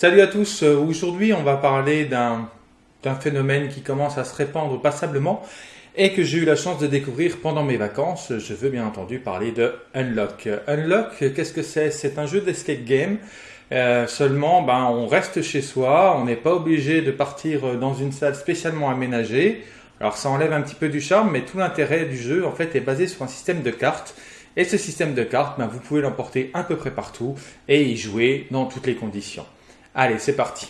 Salut à tous, euh, aujourd'hui on va parler d'un phénomène qui commence à se répandre passablement et que j'ai eu la chance de découvrir pendant mes vacances. Je veux bien entendu parler de Unlock. Unlock, qu'est-ce que c'est? C'est un jeu d'escape game. Euh, seulement, ben, on reste chez soi, on n'est pas obligé de partir dans une salle spécialement aménagée. Alors ça enlève un petit peu du charme, mais tout l'intérêt du jeu en fait est basé sur un système de cartes. Et ce système de cartes, ben, vous pouvez l'emporter à peu près partout et y jouer dans toutes les conditions. Allez, c'est parti.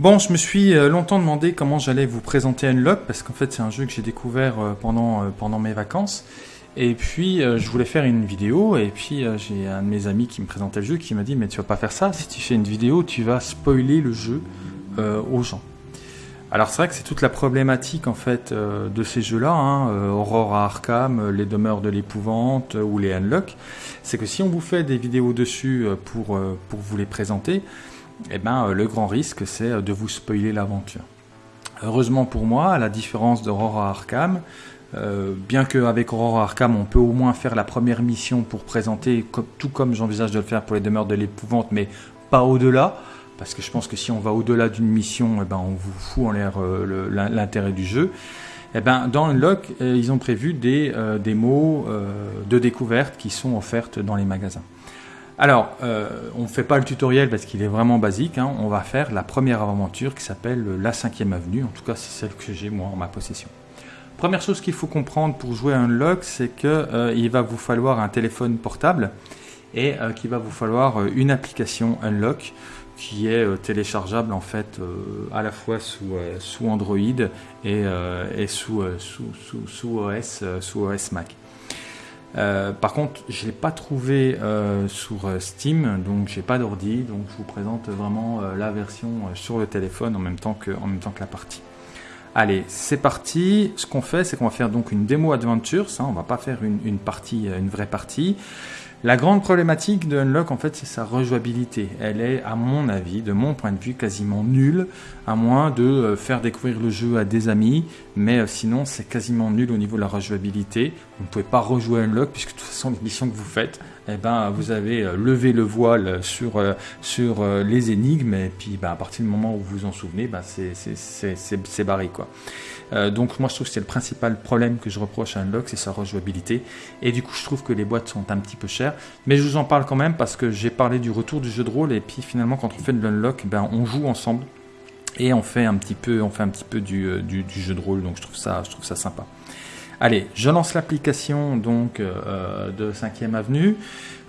Bon, je me suis euh, longtemps demandé comment j'allais vous présenter Unlock parce qu'en fait c'est un jeu que j'ai découvert euh, pendant, euh, pendant mes vacances. Et puis je voulais faire une vidéo et puis j'ai un de mes amis qui me présentait le jeu qui m'a dit mais tu vas pas faire ça, si tu fais une vidéo tu vas spoiler le jeu aux gens. Alors c'est vrai que c'est toute la problématique en fait de ces jeux-là, hein, Aurora Arkham, les demeures de l'épouvante ou les Unlock, c'est que si on vous fait des vidéos dessus pour, pour vous les présenter, eh ben, euh, le grand risque, c'est euh, de vous spoiler l'aventure. Heureusement pour moi, à la différence d'Aurora Arkham, euh, bien qu'avec Aurora Arkham, on peut au moins faire la première mission pour présenter, tout comme j'envisage de le faire pour les demeures de l'épouvante, mais pas au-delà, parce que je pense que si on va au-delà d'une mission, eh ben, on vous fout en l'air l'intérêt du jeu. Eh ben, dans Unlock, ils ont prévu des démos de découverte qui sont offertes dans les magasins. Alors, euh, on ne fait pas le tutoriel parce qu'il est vraiment basique. Hein. On va faire la première aventure qui s'appelle la 5 avenue. En tout cas, c'est celle que j'ai moi en ma possession. Première chose qu'il faut comprendre pour jouer à Unlock, c'est qu'il euh, va vous falloir un téléphone portable et euh, qu'il va vous falloir une application Unlock qui est téléchargeable en fait à la fois sous, sous Android et, sous, sous, OS, sous OS Mac. Euh, par contre, je ne l'ai pas trouvé euh, sur euh, Steam, donc j'ai pas d'ordi, donc je vous présente vraiment la version sur le téléphone en même temps que, en même temps que la partie. Allez, c'est parti. Ce qu'on fait, c'est qu'on va faire donc une démo adventure. Ça, on va pas faire une, une partie, une vraie partie. La grande problématique de Unlock, en fait, c'est sa rejouabilité. Elle est, à mon avis, de mon point de vue, quasiment nulle, à moins de euh, faire découvrir le jeu à des amis, mais euh, sinon, c'est quasiment nul au niveau de la rejouabilité. Vous ne pouvez pas rejouer Unlock, puisque de toute façon, les missions que vous faites, eh ben, vous avez euh, levé le voile sur, sur les énigmes, et puis ben, à partir du moment où vous vous en souvenez, ben, c'est barré. Quoi. Euh, donc moi je trouve que c'est le principal problème que je reproche à Unlock, c'est sa rejouabilité. Et du coup je trouve que les boîtes sont un petit peu chères. Mais je vous en parle quand même parce que j'ai parlé du retour du jeu de rôle et puis finalement quand on fait de l'Unlock, ben, on joue ensemble et on fait un petit peu, on un petit peu du, euh, du, jeu de rôle. Donc je trouve ça, je trouve ça sympa. Allez, je lance l'application donc euh, de 5e Avenue.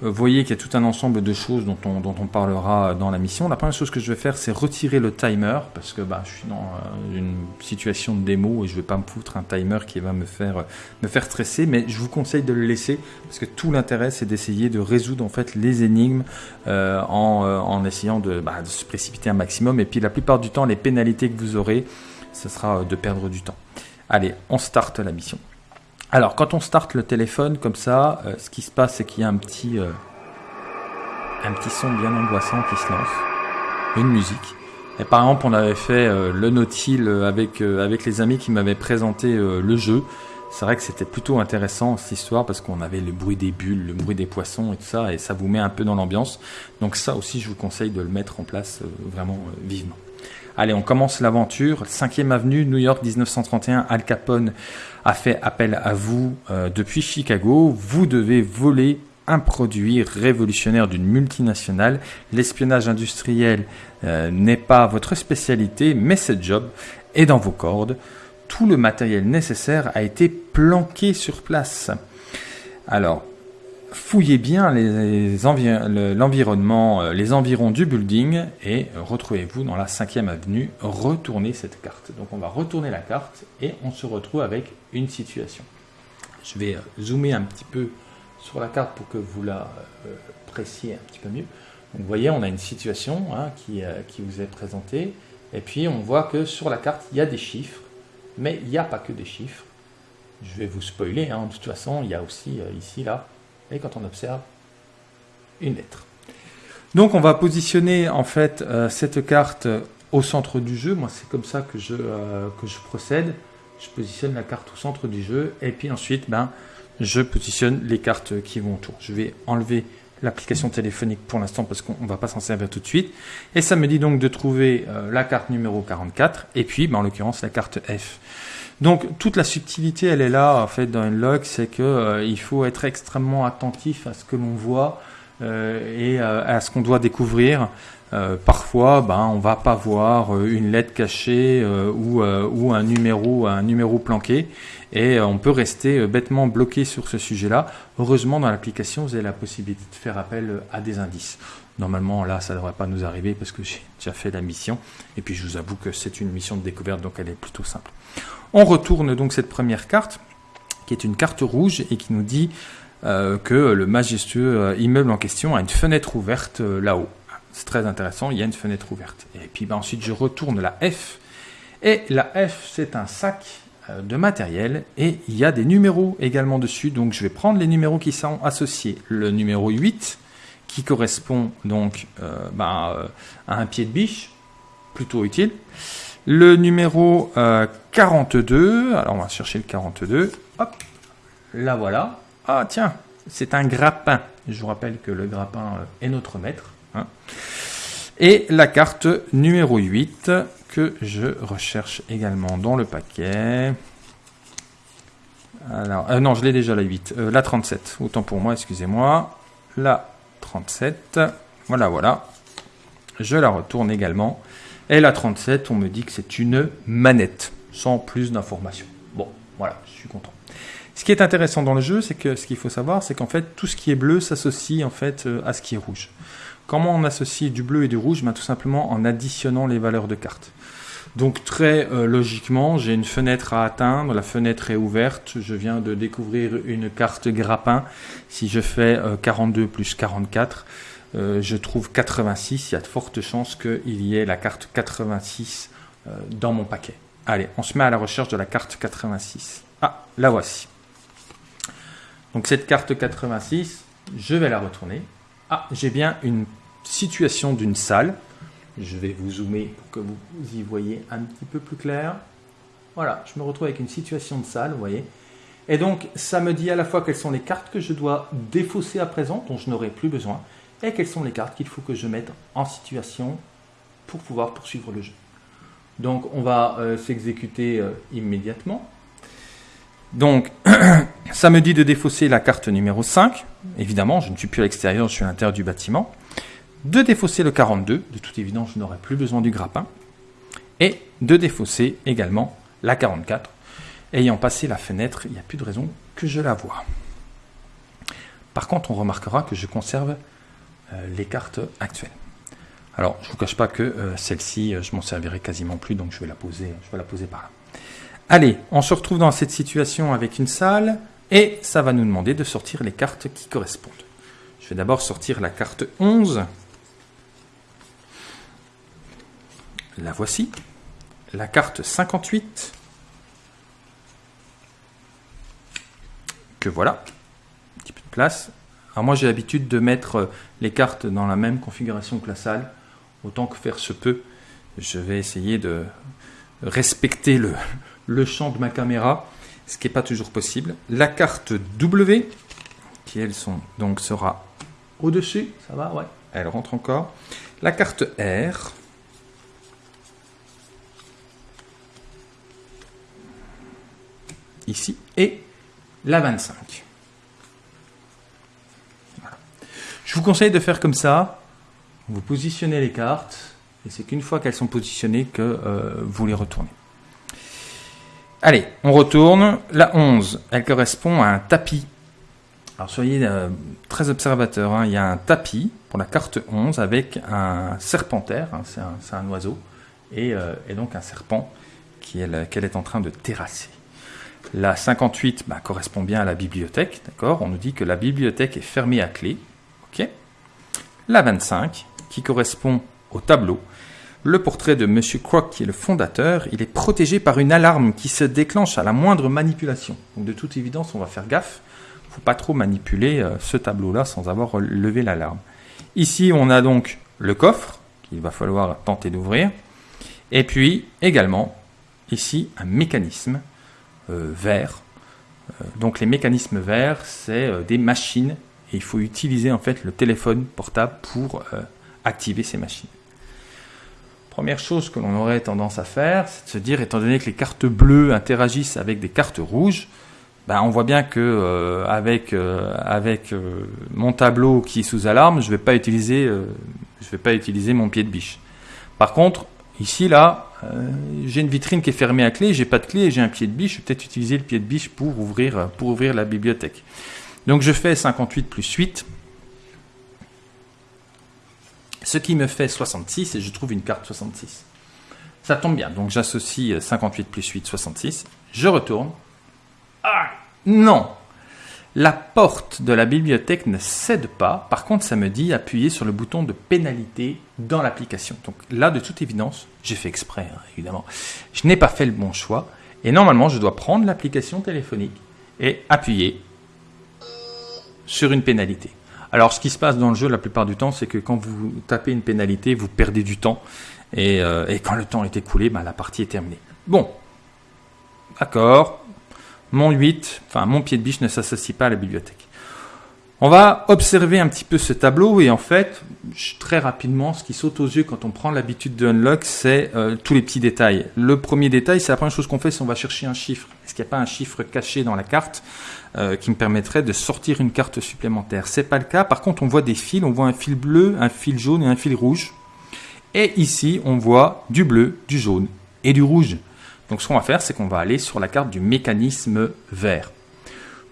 Euh, vous voyez qu'il y a tout un ensemble de choses dont on, dont on parlera dans la mission. La première chose que je vais faire, c'est retirer le timer, parce que bah, je suis dans euh, une situation de démo et je ne vais pas me foutre un timer qui va me faire, me faire stresser, mais je vous conseille de le laisser, parce que tout l'intérêt, c'est d'essayer de résoudre en fait les énigmes en, en, essayant de, bah, de se précipiter un maximum. Et puis la plupart du temps, les pénalités que vous aurez, ce sera de perdre du temps. Allez, on start la mission. Alors, quand on starte le téléphone comme ça, euh, ce qui se passe, c'est qu'il y a un petit, euh, un petit son bien angoissant qui se lance, une musique. Et par exemple, on avait fait euh, le Nautil avec, avec les amis qui m'avaient présenté le jeu. C'est vrai que c'était plutôt intéressant cette histoire parce qu'on avait le bruit des bulles, le bruit des poissons et tout ça, et ça vous met un peu dans l'ambiance. Donc ça aussi, je vous conseille de le mettre en place vraiment vivement. Allez, on commence l'aventure. 5e avenue, New York, 1931. Al Capone a fait appel à vous euh, depuis Chicago. Vous devez voler un produit révolutionnaire d'une multinationale. L'espionnage industriel euh, n'est pas votre spécialité, mais ce job est dans vos cordes. Tout le matériel nécessaire a été planqué sur place. Alors, fouillez bien l'environnement, euh, les environs du building et retrouvez-vous dans la 5e avenue. Retournez cette carte. Donc on va retourner la carte et on se retrouve avec une situation. Je vais euh, zoomer un petit peu sur la carte pour que vous la euh, pressiez un petit peu mieux. vous voyez, on a une situation hein, qui, qui vous est présentée. Et puis on voit que sur la carte, il y a des chiffres, mais il n'y a pas que des chiffres. Je vais vous spoiler, hein, de toute façon, il y a aussi ici, là, et quand on observe une lettre. Donc on va positionner en fait euh, cette carte au centre du jeu. Moi, c'est comme ça que je, que je procède. Je positionne la carte au centre du jeu et puis ensuite, ben, je positionne les cartes qui vont autour. Je vais enlever l'application téléphonique pour l'instant parce qu'on ne va pas s'en servir tout de suite. Et ça me dit donc de trouver la carte numéro 44 et puis, ben, en l'occurrence, la carte F. Donc toute la subtilité, elle est là en fait dans une log, c'est que euh, il faut être extrêmement attentif à ce que l'on voit euh, et euh, à ce qu'on doit découvrir. parfois, ben, on va pas voir une lettre cachée ou, ou un numéro, un numéro planqué, et on peut rester bêtement bloqué sur ce sujet-là. Heureusement, dans l'application, vous avez la possibilité de faire appel à des indices. Normalement, là, ça ne devrait pas nous arriver parce que j'ai déjà fait la mission. Et puis, je vous avoue que c'est une mission de découverte, donc elle est plutôt simple. On retourne donc cette première carte, qui est une carte rouge et qui nous dit euh, que le majestueux euh, immeuble en question a une fenêtre ouverte euh, là-haut. C'est très intéressant, il y a une fenêtre ouverte. Et puis ben, ensuite, je retourne la F. Et la F, c'est un sac de matériel et il y a des numéros également dessus. Donc je vais prendre les numéros qui sont associés. Le numéro 8 qui correspond donc ben, à un pied de biche, plutôt utile. Le numéro 42, alors on va chercher le 42, hop, là voilà. Ah tiens, c'est un grappin. Je vous rappelle que le grappin est notre maître. Hein. Et la carte numéro 8 que je recherche également dans le paquet. Alors, euh, non, je l'ai déjà la 8. Euh, la 37, autant pour moi, excusez-moi. La 37, voilà, voilà. Je la retourne également. Et la 37, on me dit que c'est une manette, sans plus d'informations. Bon, voilà, je suis content. Ce qui est intéressant dans le jeu, c'est que ce qu'il faut savoir, c'est qu'en fait, tout ce qui est bleu s'associe en fait euh, à ce qui est rouge. Comment on associe du bleu et du rouge? Ben, Tout simplement en additionnant les valeurs de cartes. Donc très euh, logiquement, j'ai une fenêtre à atteindre, la fenêtre est ouverte, je viens de découvrir une carte grappin. Si je fais 42 euh, plus 44, euh, je trouve 86, il y a de fortes chances qu'il y ait la carte 86 euh, dans mon paquet. Allez, on se met à la recherche de la carte 86. Ah, la voici. Donc cette carte 86, je vais la retourner. Ah, j'ai bien une situation d'une salle. Je vais vous zoomer pour que vous y voyez un petit peu plus clair. Voilà, je me retrouve avec une situation de salle, vous voyez. Et donc, ça me dit à la fois quelles sont les cartes que je dois défausser à présent, dont je n'aurai plus besoin, et quelles sont les cartes qu'il faut que je mette en situation pour pouvoir poursuivre le jeu. Donc on va euh, s'exécuter euh, immédiatement. Donc ça me dit de défausser la carte numéro 5. Évidemment, je ne suis plus à l'extérieur, je suis à l'intérieur du bâtiment. De défausser le 42, de toute évidence, je n'aurai plus besoin du grappin. Et de défausser également la 44. Ayant passé la fenêtre, il n'y a plus de raison que je la vois. Par contre, on remarquera que je conserve euh, les cartes actuelles. Alors, je ne vous cache pas que euh, celle-ci, euh, je m'en servirai quasiment plus, donc je vais la poser, je vais la poser par là. Allez, on se retrouve dans cette situation avec une salle, et ça va nous demander de sortir les cartes qui correspondent. Je vais d'abord sortir la carte 11. La voici. La carte 58. Que voilà. Un petit peu de place. Alors moi j'ai l'habitude de mettre euh, les cartes dans la même configuration que la salle, autant que faire se peut. Je vais essayer de respecter le, le champ de ma caméra, ce qui n'est pas toujours possible. La carte W, qui elle sont, donc sera au-dessus, ça va, ouais, elle rentre encore. La carte R, ici, et la 25. Je vous conseille de faire comme ça. Vous positionnez les cartes et c'est qu'une fois qu'elles sont positionnées que euh, vous les retournez. Allez, on retourne. La 11, elle correspond à un tapis. Alors soyez euh, très observateurs. Hein. Il y a un tapis pour la carte 11 avec un serpentaire, hein. c'est un, oiseau, euh, et, donc un serpent qu'elle est en train de terrasser. La 58 bah, correspond bien à la bibliothèque, d'accord? On nous dit que la bibliothèque est fermée à clé. La 25, qui correspond au tableau. Le portrait de M. Croc, qui est le fondateur, il est protégé par une alarme qui se déclenche à la moindre manipulation. Donc de toute évidence, on va faire gaffe. Il ne faut pas trop manipuler euh, ce tableau-là sans avoir levé l'alarme. Ici, on a donc le coffre qu'il va falloir tenter d'ouvrir. Et puis également, ici, un mécanisme euh, vert. Euh, donc les mécanismes verts, c'est euh, des machines. Et il faut utiliser en fait le téléphone portable pour activer ces machines. Première chose que l'on aurait tendance à faire, c'est de se dire, étant donné que les cartes bleues interagissent avec des cartes rouges, ben, on voit bien que avec, avec mon tableau qui est sous alarme, je ne vais pas utiliser, je vais pas utiliser mon pied de biche. Par contre, Ici, là, j'ai une vitrine qui est fermée à clé, j'ai pas de clé et j'ai un pied de biche. Je vais peut-être utiliser le pied de biche pour ouvrir, pour ouvrir la bibliothèque. Donc je fais 58 plus 8, ce qui me fait 66 et je trouve une carte 66. Ça tombe bien, donc j'associe 58 plus 8, 66. Je retourne. Ah Non la porte de la bibliothèque ne cède pas. Par contre, ça me dit appuyer sur le bouton de pénalité dans l'application. Donc là, de toute évidence, j'ai fait exprès, hein, évidemment. Je n'ai pas fait le bon choix. Et normalement, je dois prendre l'application téléphonique et appuyer sur une pénalité. Alors, ce qui se passe dans le jeu la plupart du temps, c'est que quand vous tapez une pénalité, vous perdez du temps. Et, euh, quand le temps est écoulé, bah, la partie est terminée. Bon, d'accord, mon 8, enfin mon pied de biche ne s'associe pas à la bibliothèque. On va observer un petit peu ce tableau et en fait, très rapidement, ce qui saute aux yeux quand on prend l'habitude de unlock, c'est euh, tous les petits détails. Le premier détail, c'est la première chose qu'on fait, c'est on va chercher un chiffre. Est-ce qu'il n'y a pas un chiffre caché dans la carte euh, qui me permettrait de sortir une carte supplémentaire? C'est pas le cas. Par contre, on voit des fils. On voit un fil bleu, un fil jaune et un fil rouge. Et ici, on voit du bleu, du jaune et du rouge. Donc ce qu'on va faire, c'est qu'on va aller sur la carte du mécanisme vert.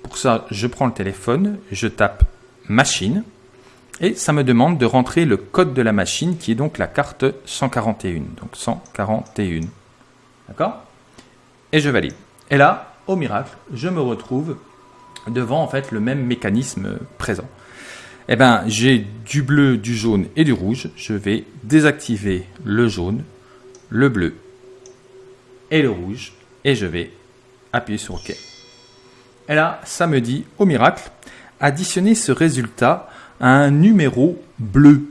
Pour ça, je prends le téléphone, je tape machine, et ça me demande de rentrer le code de la machine, qui est donc la carte 141. Donc 141. D'accord? Et je valide. Et là, au miracle, je me retrouve devant en fait le même mécanisme présent. Eh bien, j'ai du bleu, du jaune et du rouge. Je vais désactiver le jaune, le bleu et le rouge, et je vais appuyer sur OK. Et là, ça me dit, au miracle, additionner ce résultat à un numéro bleu.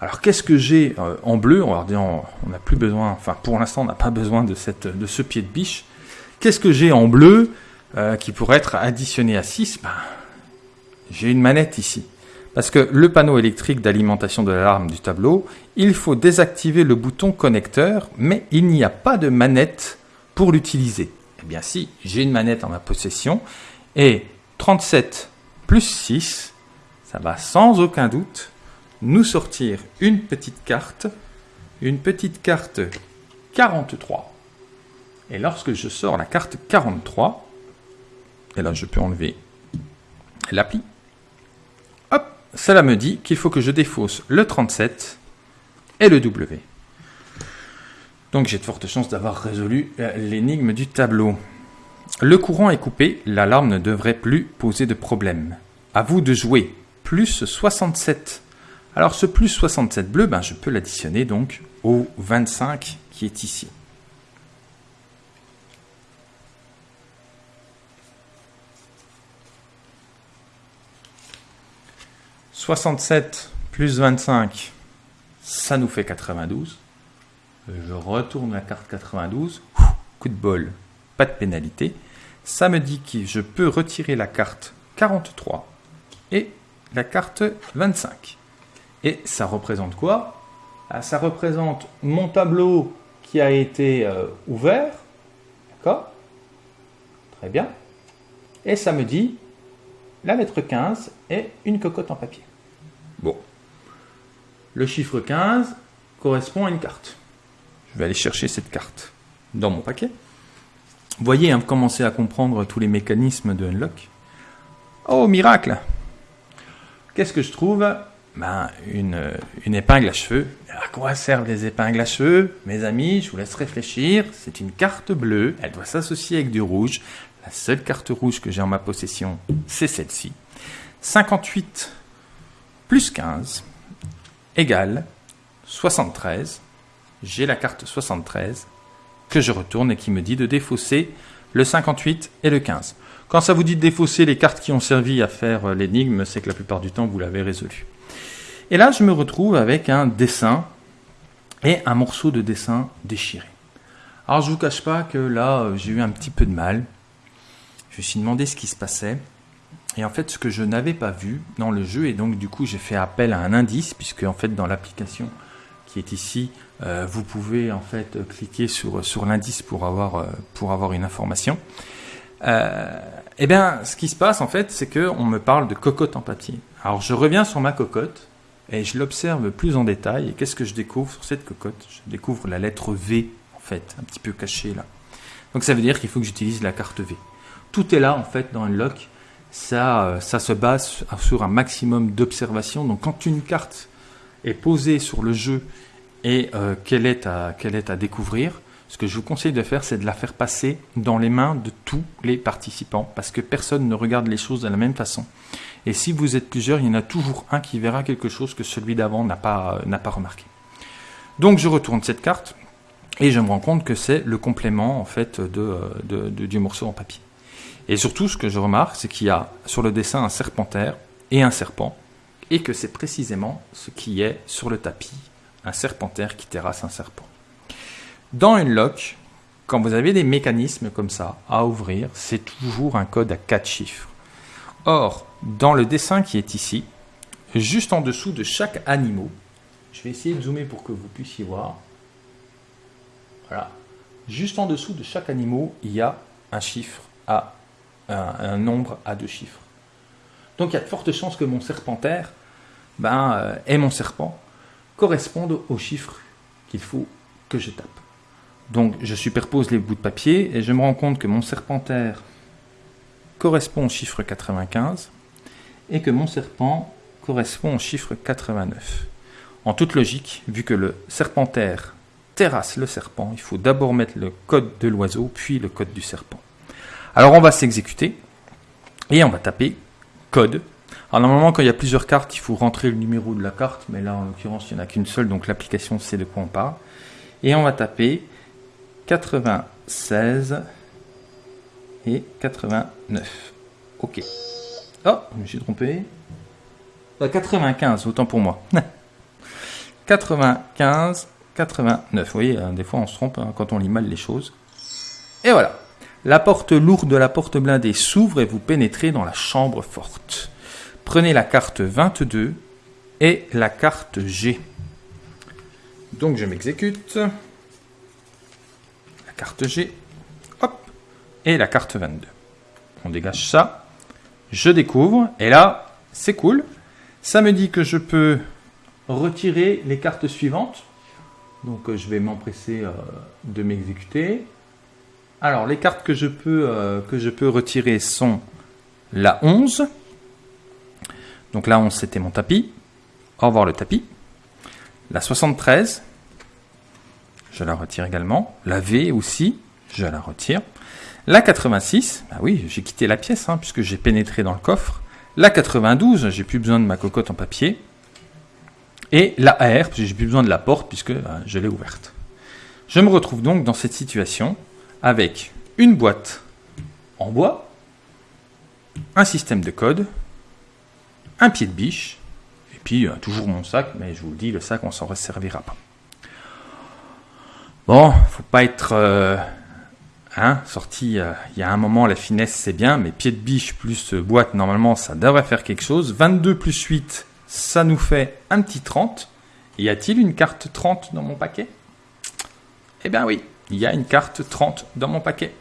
Alors qu'est-ce que j'ai euh, en bleu? On n'a plus besoin, enfin pour l'instant on n'a pas besoin de ce pied de biche. Qu'est-ce que j'ai en bleu euh, qui pourrait être additionné à 6 ben, J'ai une manette ici. Parce que le panneau électrique d'alimentation de l'alarme du tableau, il faut désactiver le bouton connecteur, mais il n'y a pas de manette pour l'utiliser. Eh bien si, j'ai une manette en ma possession, et 37 plus 6, ça va sans aucun doute nous sortir une petite carte, une petite carte 43. Et lorsque je sors la carte 43, et là je peux enlever l'appli, cela me dit qu'il faut que je défausse le 37 et le W. Donc j'ai de fortes chances d'avoir résolu euh, l'énigme du tableau. Le courant est coupé, l'alarme ne devrait plus poser de problème. À vous de jouer. Plus 67. Alors ce plus 67 bleu, ben, je peux l'additionner donc au 25 qui est ici. 67 plus 25, ça nous fait 92. Je retourne la carte 92. Coup de bol, pas de pénalité. Ça me dit que je peux retirer la carte 43 et la carte 25. Et ça représente quoi? Ah, Ça représente mon tableau qui a été euh, ouvert. D'accord? Très bien. Et ça me dit la lettre 15 est une cocotte en papier. Bon. Le chiffre 15 correspond à une carte. Je vais aller chercher cette carte dans mon paquet. Vous voyez, hein, commencer à comprendre tous les mécanismes de Unlock. Oh, miracle Qu'est-ce que je trouve? Ben, une, une épingle à cheveux. À quoi servent les épingles à cheveux? Mes amis, je vous laisse réfléchir. C'est une carte bleue. Elle doit s'associer avec du rouge. La seule carte rouge que j'ai en ma possession, c'est celle-ci. 58 plus 15 égale 73. J'ai la carte 73 que je retourne et qui me dit de défausser le 58 et le 15. Quand ça vous dit de défausser les cartes qui ont servi à faire euh, l'énigme, c'est que la plupart du temps vous l'avez résolu. Et là, je me retrouve avec un dessin et un morceau de dessin déchiré. Alors je vous cache pas que là euh, j'ai eu un petit peu de mal. Je me suis demandé ce qui se passait. Et en fait ce que je n'avais pas vu dans le jeu, et donc du coup j'ai fait appel à un indice, puisque en fait dans l'application qui est ici, euh, vous pouvez en fait cliquer sur, sur l'indice pour avoir, euh, pour avoir une information. eh bien, ce qui se passe en fait, c'est qu'on me parle de cocotte en papier. Alors je reviens sur ma cocotte et je l'observe plus en détail. Et qu'est-ce que je découvre sur cette cocotte? Je découvre la lettre V en fait, un petit peu cachée là. Donc ça veut dire qu'il faut que j'utilise la carte V. Tout est là en fait dans Unlock. Ça, euh, ça se base sur un maximum d'observation. Donc quand une carte est posée sur le jeu et euh, qu'elle est, à, est à découvrir, ce que je vous conseille de faire, c'est de la faire passer dans les mains de tous les participants, parce que personne ne regarde les choses de la même façon. Et si vous êtes plusieurs, il y en a toujours un qui verra quelque chose que celui d'avant n'a pas, n'a pas remarqué. Donc je retourne cette carte, et je me rends compte que c'est le complément en fait de, de, du morceau en papier. Et surtout, ce que je remarque, c'est qu'il y a sur le dessin un serpentaire et un serpent, et que c'est précisément ce qui est sur le tapis, un serpentaire qui terrasse un serpent. Dans une lock, quand vous avez des mécanismes comme ça à ouvrir, c'est toujours un code à 4 chiffres. Or, dans le dessin qui est ici, juste en dessous de chaque animal, je vais essayer de zoomer pour que vous puissiez voir. Voilà. Juste en dessous de chaque animal, il y a un chiffre à un, nombre à deux chiffres. Donc il y a de fortes chances que mon serpentaire ben, euh, et mon serpent correspondent au chiffre qu'il faut que je tape. Donc je superpose les bouts de papier et je me rends compte que mon serpentaire correspond au chiffre 95 et que mon serpent correspond au chiffre 89. En toute logique, vu que le serpentaire terrasse le serpent, il faut d'abord mettre le code de l'oiseau, puis le code du serpent. Alors on va s'exécuter et on va taper code. Alors normalement quand il y a plusieurs cartes, il faut rentrer le numéro de la carte, mais là en l'occurrence il n'y en a qu'une seule, donc l'application sait de quoi on parle. Et on va taper 96 et 89. Ok. Oh, je me suis trompé. 95, euh, autant pour moi. 95, 89. Vous voyez, hein, des fois on se trompe hein, quand on lit mal les choses. Et voilà. La porte lourde de la porte blindée s'ouvre et vous pénétrez dans la chambre forte. Prenez la carte 22 et la carte G. Donc je m'exécute carte G, hop, et la carte 22. On dégage ça, je découvre, et là, c'est cool. Ça me dit que je peux retirer les cartes suivantes. Donc euh, je vais m'empresser euh, de m'exécuter. Alors les cartes que je, peux, euh, retirer sont la 11. Donc la 11 c'était mon tapis. Au revoir le tapis. La 73. Je la retire également. La V aussi, je la retire. La 86, bah oui, j'ai quitté la pièce hein, puisque j'ai pénétré dans le coffre. La 92, j'ai plus besoin de ma cocotte en papier. Et la AR, j'ai plus besoin de la porte puisque bah, je l'ai ouverte. Je me retrouve donc dans cette situation avec une boîte en bois, un système de code, un pied de biche, et puis euh, toujours mon sac, mais je vous le dis, le sac on s'en resservira pas. Bon, faut pas être euh, hein, sorti. Euh, il y a un moment, la finesse c'est bien, mais pied de biche plus boîte, normalement, ça devrait faire quelque chose. 22 plus 8, ça nous fait un petit 30. Y a-t-il une carte 30 dans mon paquet? Eh bien oui, il y a une carte 30 dans mon paquet.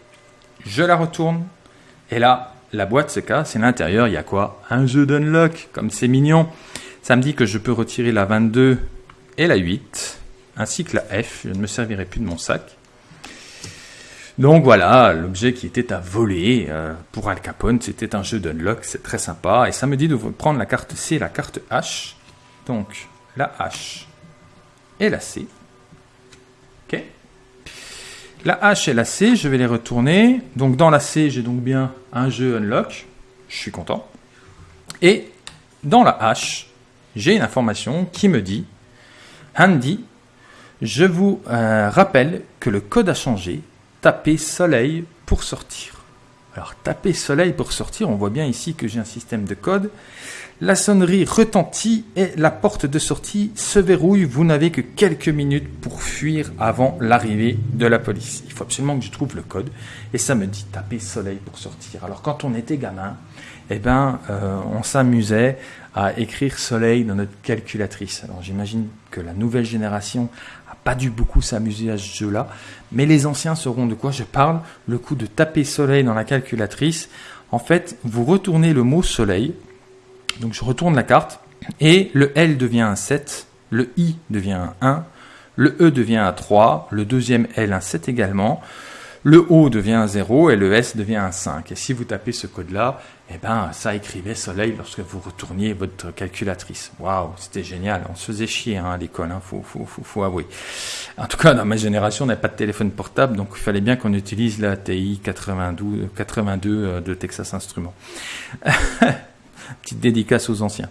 Je la retourne. Et là, la boîte se casse. Et l'intérieur, il y a quoi? Un jeu d'unlock, comme c'est mignon. Ça me dit que je peux retirer la 22 et la 8 ainsi que la F. Je ne me servirai plus de mon sac. Donc voilà, l'objet qui était à voler euh, pour Al Capone, c'était un jeu d'unlock, c'est très sympa. Et ça me dit de prendre la carte C et la carte H. Donc la H et la C. La H et la C, je vais les retourner. Donc dans la C, j'ai donc bien un jeu unlock. Je suis content. Et dans la H, j'ai une information qui me dit Handy je vous euh, rappelle que le code a changé. Tapez soleil pour sortir. Alors tapez soleil pour sortir, on voit bien ici que j'ai un système de code. La sonnerie retentit et la porte de sortie se verrouille. Vous n'avez que quelques minutes pour fuir avant l'arrivée de la police. Il faut absolument que je trouve le code. Et ça me dit taper soleil pour sortir. Alors quand on était gamin, eh ben, euh, on s'amusait à écrire soleil dans notre calculatrice. Alors j'imagine que la nouvelle génération a pas dû beaucoup s'amuser à ce jeu-là, mais les anciens sauront de quoi je parle. Le coup de taper soleil dans la calculatrice. En fait, vous retournez le mot soleil donc je retourne la carte et le L devient un 7, le I devient un 1, le E devient un 3, le deuxième L un 7 également, le O devient un 0 et le S devient un 5. Et si vous tapez ce code-là, eh ben, ça écrivait soleil lorsque vous retourniez votre calculatrice. Waouh, c'était génial. On se faisait chier hein, à l'école, hein, faut, avouer. En tout cas, dans ma génération, on n'avait pas de téléphone portable, donc il fallait bien qu'on utilise la TI 92, 82 de Texas Instruments. Petite dédicace aux anciens.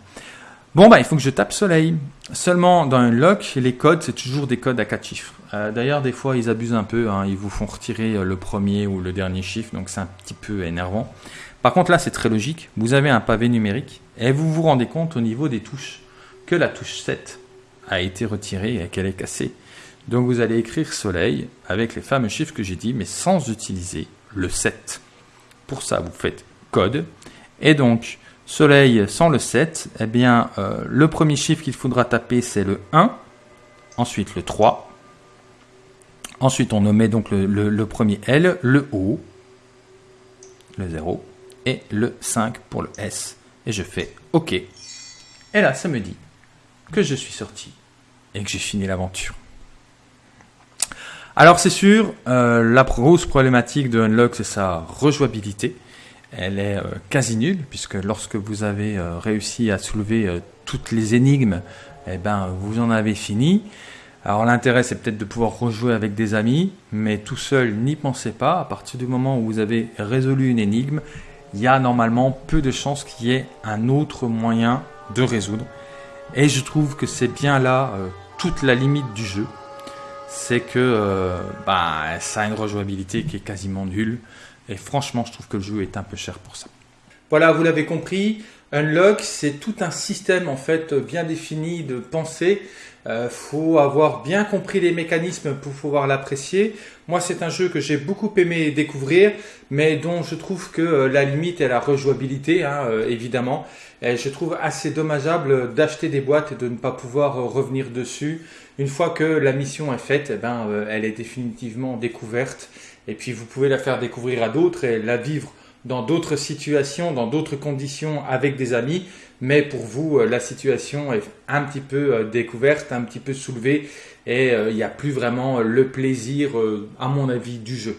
Bon, bah, il faut que je tape soleil. Seulement, dans un lock, les codes, c'est toujours des codes à quatre chiffres. Euh, d'ailleurs, des fois, ils abusent un peu. Hein. ils vous font retirer euh, le premier ou le dernier chiffre, donc c'est un petit peu énervant. Par contre, là, c'est très logique. Vous avez un pavé numérique et vous vous rendez compte au niveau des touches que la touche 7 a été retirée et qu'elle est cassée. Donc, vous allez écrire soleil avec les fameux chiffres que j'ai dit, mais sans utiliser le 7. Pour ça, vous faites code. Et donc, Soleil sans le 7, eh bien, euh, le premier chiffre qu'il faudra taper, c'est le 1, ensuite le 3, ensuite on nommait donc le, premier L, le O, le 0, et le 5 pour le S. Et je fais OK. Et là, ça me dit que je suis sorti et que j'ai fini l'aventure. Alors c'est sûr, euh, la grosse problématique de Unlock, c'est sa rejouabilité elle est euh, quasi nulle, puisque lorsque vous avez euh, réussi à soulever euh, toutes les énigmes, eh ben, vous en avez fini. Alors l'intérêt, c'est peut-être de pouvoir rejouer avec des amis, mais tout seul, n'y pensez pas. À partir du moment où vous avez résolu une énigme, il y a normalement peu de chances qu'il y ait un autre moyen de résoudre. Et je trouve que c'est bien là toute la limite du jeu. C'est que bah, ça a une rejouabilité qui est quasiment nulle. Et franchement, je trouve que le jeu est un peu cher pour ça. Voilà, vous l'avez compris. Unlock, c'est tout un système en fait bien défini de pensée. Euh, faut avoir bien compris les mécanismes pour pouvoir l'apprécier. Moi, c'est un jeu que j'ai beaucoup aimé découvrir, mais dont je trouve que euh, la limite est la rejouabilité, hein, euh, évidemment. Je trouve assez dommageable d'acheter des boîtes et de ne pas pouvoir revenir dessus. Une fois que la mission est faite, eh ben, elle est définitivement découverte et puis vous pouvez la faire découvrir à d'autres et la vivre dans d'autres situations, dans d'autres conditions avec des amis. Mais pour vous, euh, la situation est un petit peu euh, découverte, un petit peu soulevée et euh, il n'y a plus vraiment le plaisir, à mon avis, du jeu.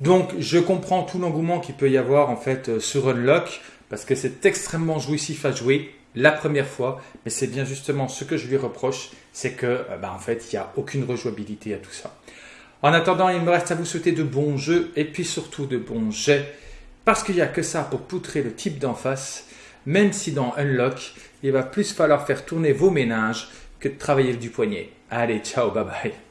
Donc je comprends tout l'engouement qu'il peut y avoir en fait sur Unlock parce que c'est extrêmement jouissif à jouer la première fois, mais c'est bien justement ce que je lui reproche, c'est que bah, en fait il n'y a aucune rejouabilité à tout ça. En attendant, il me reste à vous souhaiter de bons jeux et puis surtout de bons jets. Parce qu'il n'y a que ça pour poutrer le type d'en face, même si dans Unlock, il va plus falloir faire tourner vos ménages que de travailler du poignet. Allez, ciao, bye bye.